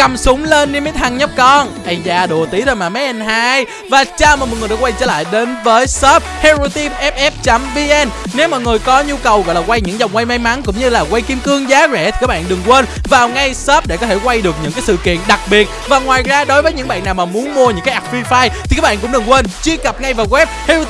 cầm súng lên đi mấy thằng nhóc con. Ây da, đùa tí thôi mà mấy anh hai. Và chào mừng mọi người đã quay trở lại đến với shop hero team ff vn nếu mọi người có nhu cầu gọi là quay những dòng quay may mắn cũng như là quay kim cương giá rẻ thì các bạn đừng quên vào ngay shop để có thể quay được những cái sự kiện đặc biệt. Và ngoài ra, đối với những bạn nào mà muốn mua những cái app free fire thì các bạn cũng đừng quên truy cập ngay vào web hero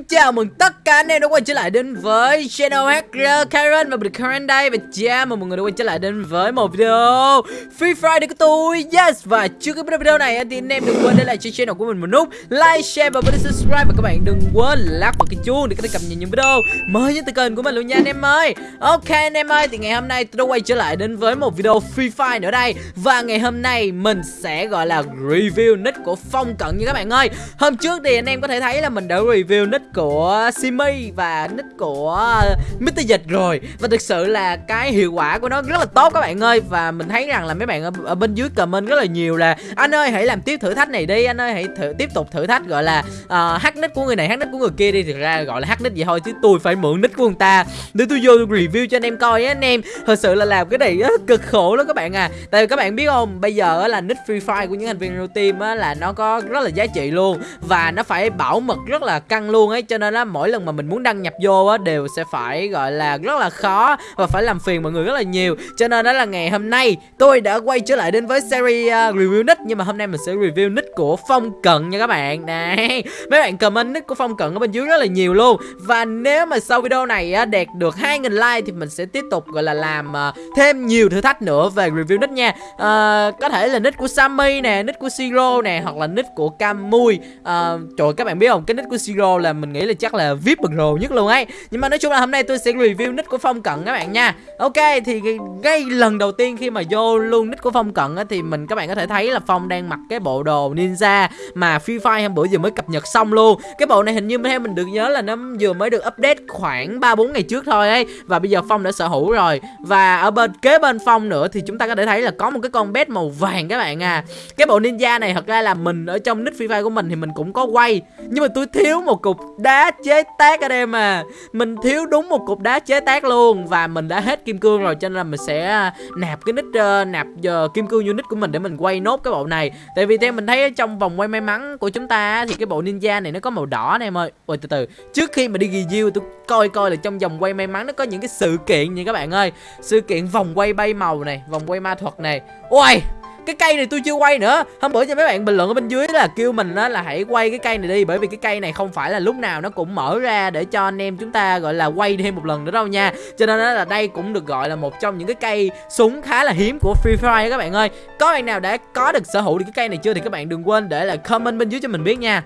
xin chào mừng tất cả anh em đã quay trở lại đến với channel Hacker Karen và mình Karen đây. Và chào mừng mọi người đã quay trở lại đến với một video Free Fire của tôi. Yes và trước khi bắt video này thì anh em đừng quên để lại cho channel của mình một nút like, share và bấm subscribe. Và các bạn đừng quên lắc vào cái chuông để có thể cập nhật những video mới nhất từ kênh của mình luôn nha anh em ơi. Ok anh em ơi thì ngày hôm nay tôi đã quay trở lại đến với một video Free Fire nữa đây. Và ngày hôm nay mình sẽ gọi là review nick của Phong Cận như các bạn ơi. Hôm trước thì anh em có thể thấy là mình đã review nick của Simi và nick của Mr. Dịch rồi. Và thực sự là cái hiệu quả của nó rất là tốt các bạn ơi. Và mình thấy rằng là mấy bạn ở, ở bên dưới comment rất là nhiều là Anh ơi hãy làm tiếp thử thách này đi Anh ơi hãy thử, tiếp tục thử thách. Gọi là uh, hack nick của người này hack nick của người kia đi. Thực ra gọi là hack nick vậy thôi chứ tôi phải mượn nick của người ta. Để tôi vô tôi review cho anh em coi á anh em. Thật sự là làm cái này á, cực khổ lắm các bạn à. Tại vì các bạn biết không Bây giờ là nick Free Fire của những thành viên team á, là nó có rất là giá trị luôn. Và nó phải bảo mật rất là căng luôn ấy cho nên là mỗi lần mà mình muốn đăng nhập vô á đều sẽ phải gọi là rất là khó và phải làm phiền mọi người rất là nhiều. Cho nên đó là ngày hôm nay tôi đã quay trở lại đến với series uh, review nick nhưng mà hôm nay mình sẽ review nick của phong cận nha các bạn. Này mấy bạn comment nick của phong cận ở bên dưới rất là nhiều luôn. Và nếu mà sau video này á đạt được 2.000 like thì mình sẽ tiếp tục gọi là làm uh, thêm nhiều thử thách nữa về review nick nha. Uh, có thể là nick của Sammy nè nick của Siro nè hoặc là nick của Camui uh, trời các bạn biết không? Cái nick của Siro là mình nghĩ là chắc là vip bậc rồ nhất luôn ấy. Nhưng mà nói chung là hôm nay tôi sẽ review nick của Phong Cận các bạn nha. Ok thì ngay lần đầu tiên khi mà vô luôn nick của Phong Cận á, thì mình các bạn có thể thấy là Phong đang mặc cái bộ đồ ninja mà Free Fire hôm bữa vừa mới cập nhật xong luôn. Cái bộ này hình như theo mình được nhớ là nó vừa mới được update khoảng 3 4 ngày trước thôi ấy và bây giờ Phong đã sở hữu rồi. Và ở bên kế bên Phong nữa thì chúng ta có thể thấy là có một cái con bet màu vàng các bạn à. Cái bộ ninja này thật ra là mình ở trong nick Free Fire của mình thì mình cũng có quay nhưng mà tôi thiếu một cục đá chế tác anh em à mình thiếu đúng một cục đá chế tác luôn và mình đã hết kim cương rồi cho nên là mình sẽ à, nạp cái nick uh, ờ, nạp uh, kim cương unit của mình để mình quay nốt cái bộ này. Tại vì theo mình thấy trong vòng quay may mắn của chúng ta thì cái bộ ninja này nó có màu đỏ này em ơi. Ôi từ từ. Trước khi mà đi review tôi coi coi là trong vòng quay may mắn nó có những cái sự kiện gì các bạn ơi. Sự kiện vòng quay bay màu này vòng quay ma thuật này. Ôi cái cây này tôi chưa quay nữa. Hôm bữa cho mấy bạn bình luận ở bên dưới là kêu mình đó là hãy quay cái cây này đi, bởi vì cái cây này không phải là lúc nào nó cũng mở ra để cho anh em chúng ta, gọi là, quay thêm một lần nữa đâu nha. Cho nên là đây cũng được gọi là một trong những cái cây súng khá là hiếm của Free Fire các bạn ơi. Có bạn nào đã có được sở hữu được cái cây này chưa thì các bạn đừng quên để là comment bên dưới cho mình biết nha.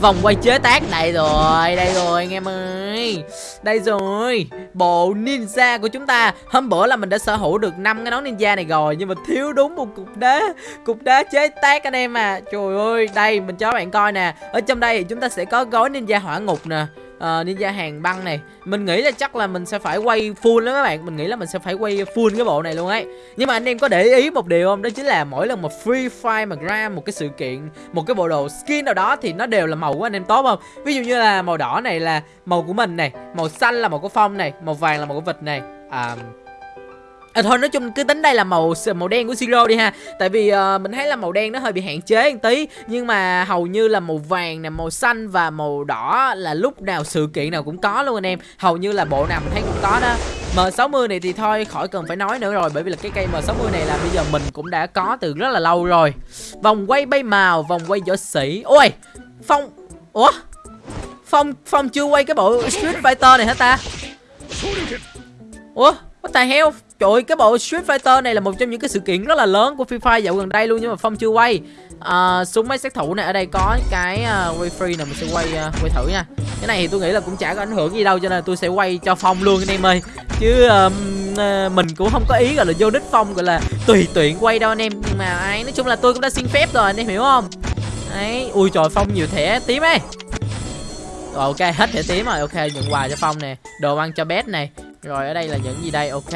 Vòng quay chế tác. Đây rồi Đây rồi, anh em ơi. Đây rồi, Bộ ninja của chúng ta. Hôm bữa là mình đã sở hữu được năm cái nón ninja này rồi, Nhưng mà thiếu đúng một cục đá Cục đá chế tác anh em à. Trời ơi, Đây mình cho các bạn coi nè. Ở trong đây thì chúng ta sẽ có gói ninja hỏa ngục nè uh, ninja hàng băng này. Mình nghĩ là chắc là mình sẽ phải quay full đó các bạn. Mình nghĩ là mình sẽ phải quay full cái bộ này luôn ấy. Nhưng mà anh em có để ý một điều không? Đó chính là mỗi lần mà free fire mà ra một cái sự kiện một cái bộ đồ skin nào đó thì nó đều là màu của anh em tốt không? Ví dụ như là màu đỏ này là màu của mình này màu xanh là màu của phong này màu vàng là màu của vịt này. À, À, thôi nói chung cứ tính đây là màu màu đen của Siro đi ha. Tại vì uh, mình thấy là màu đen nó hơi bị hạn chế một tí. Nhưng mà hầu như là màu vàng nè, màu xanh và màu đỏ là lúc nào sự kiện nào cũng có luôn anh em. Hầu như là bộ nào mình thấy cũng có đó. M60 này thì thôi khỏi cần phải nói nữa rồi. Bởi vì là cái cây M60 này là bây giờ mình cũng đã có từ rất là lâu rồi. Vòng quay bay màu, vòng quay võ sĩ. Ôi, Phong Ủa? Phong Phong chưa quay cái bộ Street Fighter này hả ta? Ủa What the hell? Trời ơi, cái bộ Street Fighter này là một trong những cái sự kiện rất là lớn của Free Fire dạo gần đây luôn nhưng mà Phong chưa quay. À, súng máy sát thủ này ở đây có cái uh, quay free này mình sẽ quay uh, quay thử nha. Cái này thì tôi nghĩ là cũng chả có ảnh hưởng gì đâu cho nên là tôi sẽ quay cho Phong luôn anh em ơi. Chứ um, uh, mình cũng không có ý gọi là vô đích Phong gọi là tùy tiện quay đâu anh em. Nhưng mà ai nói chung là tôi cũng đã xin phép rồi anh em hiểu không? Đấy, ui trời Phong nhiều thẻ tím ấy. Rồi ok, hết thẻ tím rồi. Ok, nhận quà cho Phong nè. Đồ ăn cho bé này. Rồi ở đây là những gì đây? Ok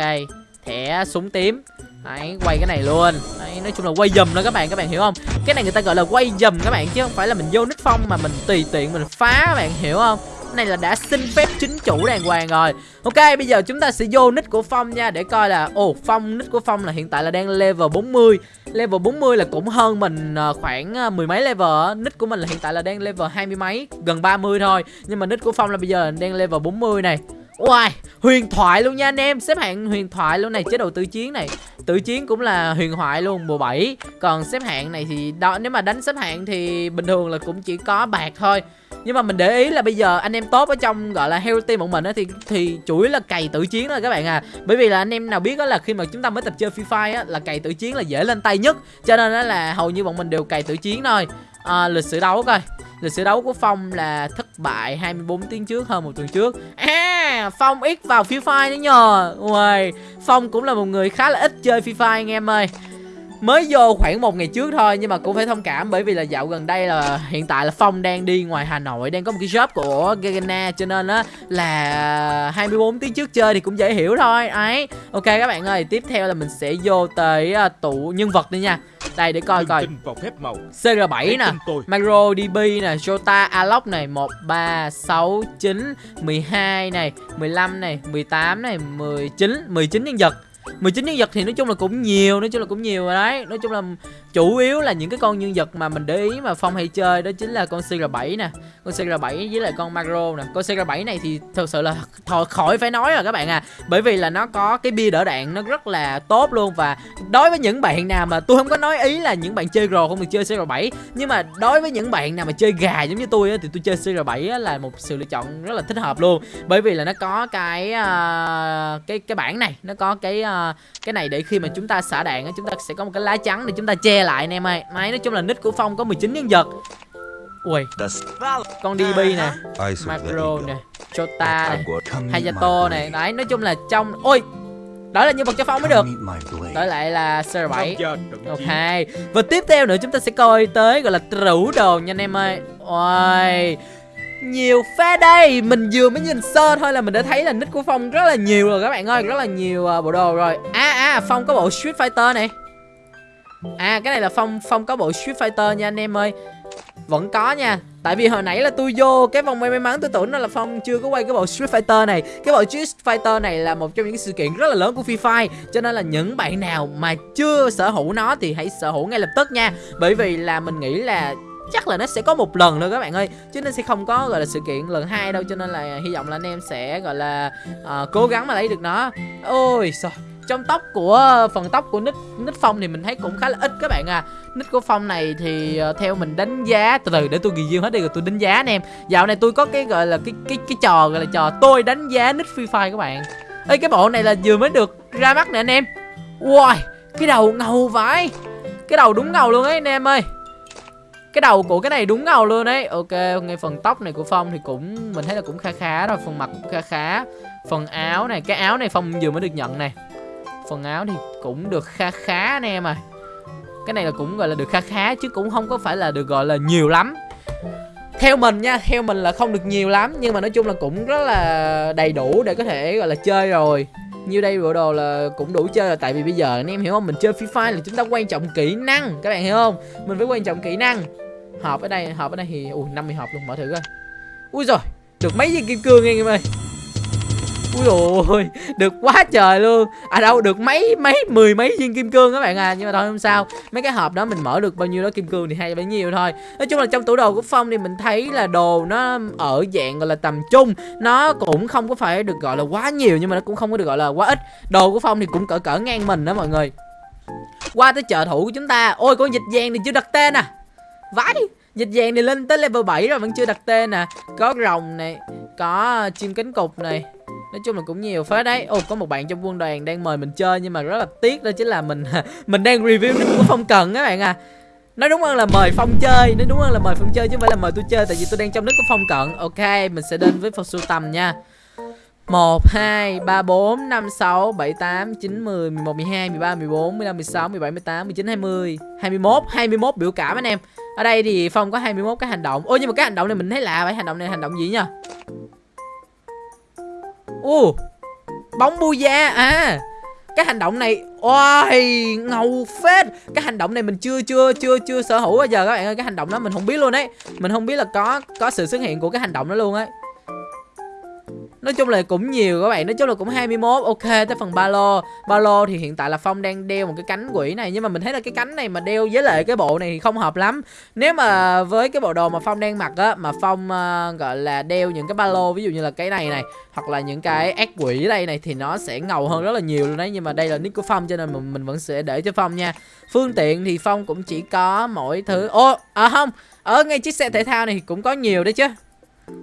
sẽ súng tím. Đấy, quay cái này luôn. Đấy, nói chung là quay dùm đó các bạn các bạn hiểu không? Cái này người ta gọi là quay dùm các bạn chứ không phải là mình vô nick phong mà mình tùy tiện mình phá các bạn hiểu không? Cái này là đã xin phép chính chủ đàng hoàng rồi. Ok bây giờ chúng ta sẽ vô nick của phong nha để coi là ồ phong nick của phong là hiện tại là đang level 40 level 40 là cũng hơn mình ờ, khoảng ờ, mười mấy level nick của mình là hiện tại là đang level hai mươi mấy gần 30 thôi. Nhưng mà nick của phong là bây giờ đang level 40 này. Wow, huyền thoại luôn nha anh em. Xếp hạng huyền thoại luôn này Chế độ tự chiến này. Tự chiến cũng là huyền thoại luôn Mùa 7 Còn xếp hạng này thì đó Nếu mà đánh xếp hạng thì bình thường là cũng chỉ có bạc thôi. Nhưng mà mình để ý là bây giờ anh em tốt ở trong gọi là hero team bọn mình á thì thì chuỗi là cày tự chiến thôi các bạn à. Bởi vì là anh em nào biết đó là khi mà chúng ta mới tập chơi free fire á là cày tự chiến là dễ lên tay nhất. Cho nên đó là hầu như bọn mình đều cày tự chiến thôi à, lịch sử đấu coi. Lịch sử đấu của phong là thất bại 24 tiếng trước hơn một tuần trước. À phong ít vào free fire nữa nhờ. Uầy, phong cũng là một người khá là ít chơi free fire anh em ơi mới vô khoảng một ngày trước thôi nhưng mà cũng phải thông cảm bởi vì là dạo gần đây là hiện tại là phong đang đi ngoài hà nội đang có một cái job của gagana cho nên á là 24 tiếng trước chơi thì cũng dễ hiểu thôi. Ấy ok các bạn ơi tiếp theo là mình sẽ vô tới uh, tủ nhân vật đi nha. Đây để coi coi. tin vào phép màu. CR7 Hãy nè Macro DB nè, Jota Alok này 1 3 6 9 12 này, 15 này, 18 này, 19 19 nhân vật 19 nhân vật thì nói chung là cũng nhiều Nói chung là cũng nhiều rồi đấy. Nói chung là chủ yếu là những cái con nhân vật mà mình để ý mà Phong hay chơi Đó chính là con CR7 nè Con CR7 với lại con Macro nè. Con CR7 này thì thật sự là thôi khỏi phải nói rồi các bạn à. Bởi vì là nó có cái bia đỡ đạn nó rất là tốt luôn. Và đối với những bạn nào mà tôi không có nói ý là những bạn chơi Pro không được chơi CR7 Nhưng mà đối với những bạn nào mà chơi gà giống như tôi á Thì tôi chơi CR7 á, là một sự lựa chọn rất là thích hợp luôn. Bởi vì là nó có cái uh, cái cái bản này Nó có cái uh, cái này để khi mà chúng ta xả đạn á chúng ta sẽ có một cái lá trắng để chúng ta che lại anh em ơi. Máy nói chung là nick của Phong có 19 nhân vật. Ui con DB nè Macro nè Chota nè Hayato này đấy nói chung là trong ôi đó là nhân vật cho Phong mới được. Đổi lại là Tham CR7 gia trận Ok. chiến Và tiếp theo nữa chúng ta sẽ coi tới gọi là trữ đồ nha anh em ơi. Ôi nhiều phê đây. Mình vừa mới nhìn sơ thôi là mình đã thấy là nick của Phong rất là nhiều rồi các bạn ơi Rất là nhiều uh, bộ đồ rồi. À à Phong có bộ Street Fighter này. À cái này là Phong Phong có bộ Street Fighter nha anh em ơi. Vẫn có nha Tại vì hồi nãy là tôi vô cái vòng may may mắn tôi tưởng nó là Phong chưa có quay cái bộ Street Fighter này. Cái bộ Street Fighter này là một trong những sự kiện rất là lớn của Free Fire Cho nên là những bạn nào mà chưa sở hữu nó thì hãy sở hữu ngay lập tức nha. Bởi vì là mình nghĩ là chắc là nó sẽ có một lần thôi các bạn ơi. Chứ nó sẽ không có gọi là sự kiện lần hai đâu cho nên là hy vọng là anh em sẽ gọi là uh, cố gắng mà lấy được nó. Ôi sao trong tóc của phần tóc của nick nick phong thì mình thấy cũng khá là ít các bạn à. Nick của phong này thì ờ, theo mình đánh giá từ từ để tôi ghi riêng hết đi rồi tôi đánh giá anh em. Dạo này tôi có cái gọi là cái cái cái trò gọi là trò tôi đánh giá nick free fire các bạn. Ê cái bộ này là vừa mới được ra mắt nè anh em. Wow cái đầu ngầu vãi. Cái đầu đúng ngầu luôn ấy anh em ơi cái đầu của cái này đúng ngầu luôn đấy ok ngay phần tóc này của phong thì cũng, mình thấy là cũng khá khá rồi, phần mặt cũng khá khá. Phần áo này, cái áo này phong vừa mới được nhận này. Phần áo thì cũng được khá khá anh em à cái này là cũng gọi là được khá khá chứ cũng không có phải là được gọi là nhiều lắm. Theo mình nha, theo mình là không được nhiều lắm nhưng mà nói chung là cũng rất là đầy đủ để có thể gọi là chơi rồi nhiêu đây bộ đồ là cũng đủ chơi rồi, tại vì bây giờ anh em hiểu không? Mình chơi free fire là chúng ta quan trọng kỹ năng, các bạn hiểu không? Mình phải quan trọng kỹ năng. Hộp ở đây, hộp ở đây thì ui 50 hộp luôn, mở thử coi. Ui rồi được mấy viên kim cương anh em ơi ui ôi được quá trời luôn. À đâu, được mấy mấy, mười mấy viên kim cương các bạn à nhưng mà thôi, không sao. Mấy cái hộp đó mình mở được bao nhiêu đó kim cương thì hay bấy nhiêu thôi. Nói chung là trong tủ đồ của phong thì mình thấy là đồ nó ở dạng, gọi là, tầm trung. Nó cũng không có phải được, gọi là, quá nhiều, nhưng mà nó cũng không có được, gọi là, quá ít. Đồ của phong thì cũng cỡ cỡ ngang mình đó mọi người. Qua tới chợ thủ của chúng ta. Ôi con dịch vàng thì chưa đặt tên à. Vãi, dịch vàng này lên tới level 7 rồi, vẫn chưa đặt tên nè có rồng này, có chim cánh cụt này nói chung là cũng nhiều phết đấy. Ồ có một bạn trong quân đoàn đang mời mình chơi nhưng mà rất là tiếc đó chính là mình mình đang review nick của phong cần các bạn à. Nói đúng hơn là mời phong chơi nói đúng hơn là mời phong chơi chứ không phải là mời tôi chơi tại vì tôi đang trong nick của phong cận. Ok mình sẽ đến với phần sưu tầm nha. 1, 2, 3, 4, 5, 6, 7, 8, 9, 10, 11, 12, 13, 14, 15, 16, 17, 18, 19, 20 21, 21 biểu cảm anh em. Ở đây thì Phong có 21 cái hành động. Ôi nhưng mà cái hành động này mình thấy lạ vậy. Hành động này hành động gì nha Ồ, Bóng bu da À. Cái hành động này Ôi ngầu phết. Cái hành động này mình chưa chưa chưa chưa sở hữu bao giờ các bạn ơi. Cái hành động đó mình không biết luôn đấy Mình không biết là có có sự xuất hiện của cái hành động đó luôn ấy. Nói chung là cũng nhiều các bạn Nói chung là cũng 21 Ok tới phần ba lô. Ba lô thì hiện tại là Phong đang đeo một cái cánh quỷ này Nhưng mà mình thấy là cái cánh này mà đeo với lại cái bộ này thì không hợp lắm. Nếu mà với cái bộ đồ mà Phong đang mặc á Mà Phong uh, gọi là đeo những cái ba lô Ví dụ như là cái này này Hoặc là những cái ác quỷ đây này Thì nó sẽ ngầu hơn rất là nhiều luôn đấy. Nhưng mà đây là nick của Phong cho nên mình, mình vẫn sẽ để cho Phong nha. Phương tiện thì Phong cũng chỉ có mỗi thứ Ô à không Ở ngay chiếc xe thể thao này thì cũng có nhiều đấy chứ.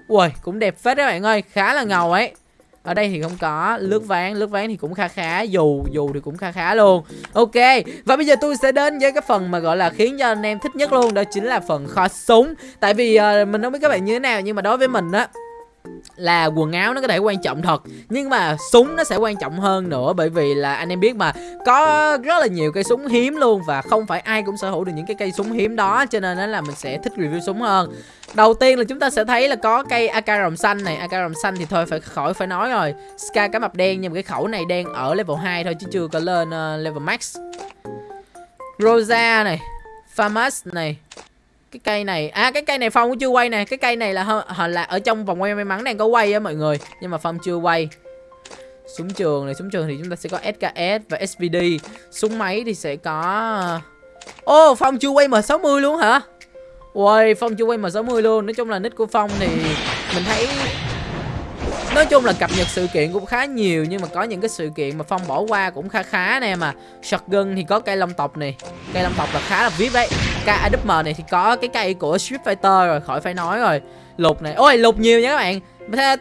Ui cũng đẹp phết đấy bạn ơi Khá là ngầu ấy. Ở đây thì không có lướt ván lướt ván thì cũng khá khá dù dù thì cũng khá khá luôn. Ok và bây giờ tôi sẽ đến với cái phần mà gọi là khiến cho anh em thích nhất luôn đó chính là phần kho súng. Tại vì uh, mình không biết các bạn như thế nào nhưng mà đối với mình á là quần áo nó có thể quan trọng thật nhưng mà súng nó sẽ quan trọng hơn nữa bởi vì là anh em biết mà có rất là nhiều cây súng hiếm luôn và không phải ai cũng sở hữu được những cái cây súng hiếm đó cho nên là mình sẽ thích review súng hơn. Đầu tiên là chúng ta sẽ thấy là có cây AK rồng xanh này. AK rồng xanh thì thôi phải khỏi phải nói rồi. Ska cá mập đen nhưng mà cái khẩu này đang ở level 2 thôi chứ chưa có lên uh, level max. Rosa này Famas này cái cây này à cái cây này phong cũng chưa quay nè cái cây này là họ là ở trong vòng quay may mắn đang có quay á mọi người nhưng mà phong chưa quay. Súng trường này súng trường thì chúng ta sẽ có SKS và SVD súng máy thì sẽ có ờ, ô oh, phong chưa quay m 60 luôn hả? Ui, Phong chưa quay M60 luôn. Nói chung là nick của Phong thì mình thấy Nói chung là cập nhật sự kiện cũng khá nhiều, Nhưng mà có những cái sự kiện mà Phong bỏ qua cũng khá khá nè à Shotgun thì có cây long tộc này Cây long tộc là khá là VIP đấy Cây AWM này thì có cái cây của Street Fighter rồi, Khỏi phải nói rồi. Lục này. Ôi, lục nhiều nha các bạn.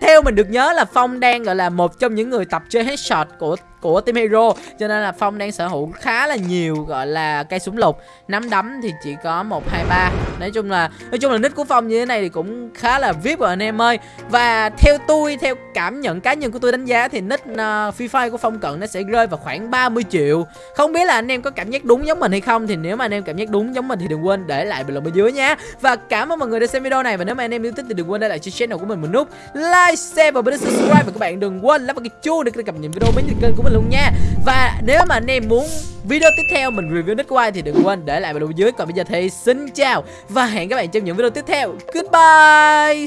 Theo mình được nhớ là Phong đang, gọi là, một trong những người tập chơi headshot của của team hero. Cho nên là phong đang sở hữu khá là nhiều gọi là cây súng lục. Nắm đấm thì chỉ có một hai ba. Nói chung là nói chung là nick của phong như thế này thì cũng khá là vip rồi anh em ơi. Và theo tôi theo cảm nhận cá nhân của tôi đánh giá thì nick uh, free fire của phong cận nó sẽ rơi vào khoảng 30 triệu. Không biết là anh em có cảm giác đúng giống mình hay không thì nếu mà anh em cảm giác đúng giống mình thì đừng quên để lại bình luận bên dưới nhé và cảm ơn mọi người đã xem video này. Và nếu mà anh em yêu thích thì đừng quên để lại cho channel của mình một nút like share và bấm subscribe. Và các bạn đừng quên lắp vào cái chuông để cập nhật video mới nhất kênh của mình luôn nha. Và nếu mà anh em muốn video tiếp theo mình review nick của ai thì đừng quên để lại bình luận dưới. Còn bây giờ thì xin chào Và hẹn các bạn trong những video tiếp theo. Goodbye